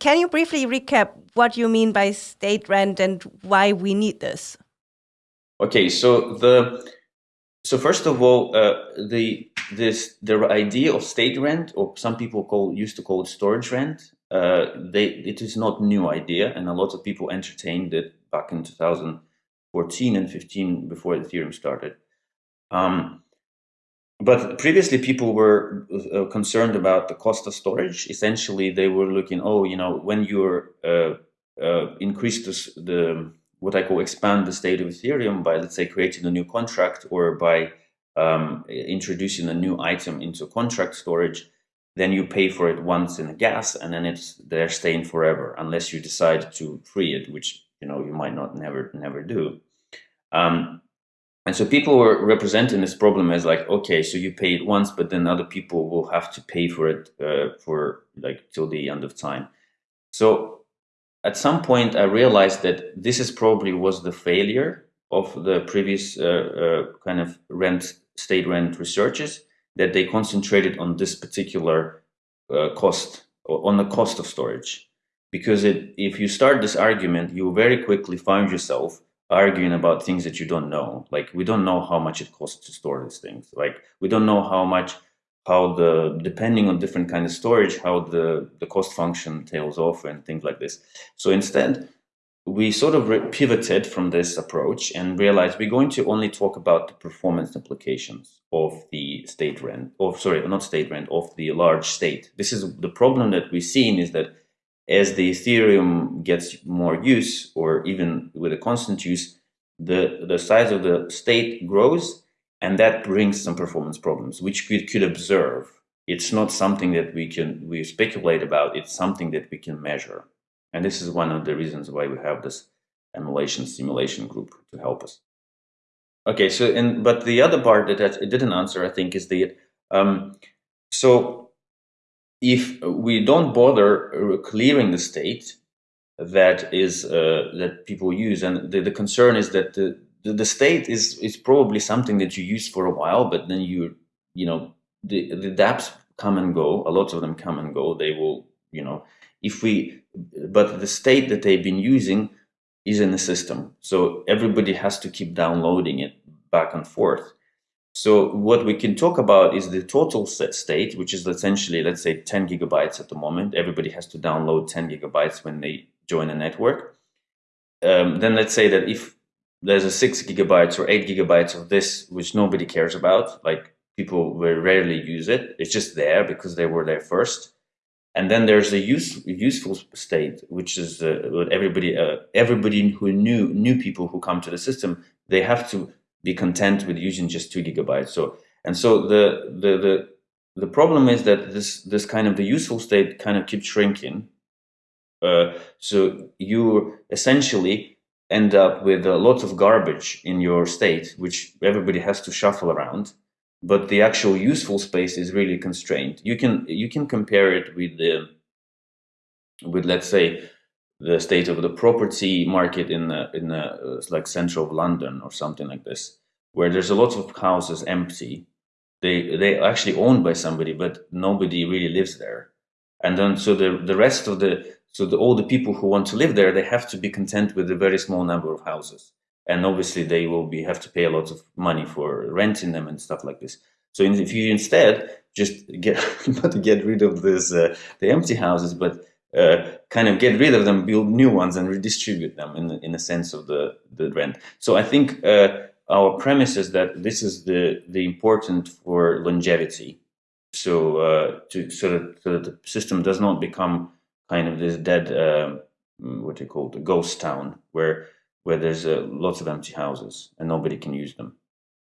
can you briefly recap what you mean by state rent and why we need this? Okay, so the so first of all, uh, the this the idea of state rent, or some people call used to call it storage rent, uh, they it is not new idea, and a lot of people entertained it back in 2014 and 15 before Ethereum started. Um, but previously, people were uh, concerned about the cost of storage. Essentially, they were looking, oh, you know, when you're uh, uh, increase the, the what I call expand the state of Ethereum by, let's say, creating a new contract or by um, introducing a new item into contract storage, then you pay for it once in a gas and then it's there staying forever unless you decide to free it, which you know you might not never never do. Um, and so people were representing this problem as like, okay, so you pay it once, but then other people will have to pay for it uh, for like till the end of time. So at some point I realized that this is probably was the failure of the previous uh, uh, kind of rent state rent researches that they concentrated on this particular uh, cost on the cost of storage because it, if you start this argument you very quickly find yourself arguing about things that you don't know. Like we don't know how much it costs to store these things. Like we don't know how much how the depending on different kind of storage how the the cost function tails off and things like this. So instead we sort of pivoted from this approach and realized we're going to only talk about the performance implications of the state rent of sorry not state rent of the large state. This is the problem that we've seen is that as the ethereum gets more use or even with a constant use the the size of the state grows and that brings some performance problems, which we could observe. It's not something that we can we speculate about. It's something that we can measure, and this is one of the reasons why we have this emulation simulation group to help us. Okay, so and but the other part that it didn't answer, I think, is the um, so if we don't bother clearing the state that is uh, that people use, and the, the concern is that the the, the state is is probably something that you use for a while, but then you you know the the dApps come and go. A lot of them come and go. They will you know if we but the state that they've been using is in the system, so everybody has to keep downloading it back and forth. So what we can talk about is the total set state, which is essentially, let's say 10 gigabytes at the moment. Everybody has to download 10 gigabytes when they join a network. Um, then let's say that if there's a six gigabytes or eight gigabytes of this, which nobody cares about. Like people will rarely use it. It's just there because they were there first. And then there's a use, useful state, which is uh, what everybody, uh, everybody who knew, new people who come to the system, they have to be content with using just two gigabytes. So, and so the, the, the, the problem is that this, this kind of the useful state kind of keeps shrinking. Uh, so you essentially end up with a lot of garbage in your state, which everybody has to shuffle around. But the actual useful space is really constrained. You can you can compare it with the with let's say the state of the property market in the, in the, uh, like central of London or something like this, where there's a lot of houses empty. They they actually owned by somebody, but nobody really lives there. And then so the the rest of the so the, all the people who want to live there, they have to be content with a very small number of houses. And obviously they will be have to pay a lot of money for renting them and stuff like this. So if you instead just get not get rid of this uh, the empty houses, but uh, kind of get rid of them, build new ones, and redistribute them in in a sense of the the rent. So I think uh, our premise is that this is the the important for longevity. So uh, to so that, so that the system does not become kind of this dead, uh, what they call the ghost town, where where there's uh, lots of empty houses and nobody can use them.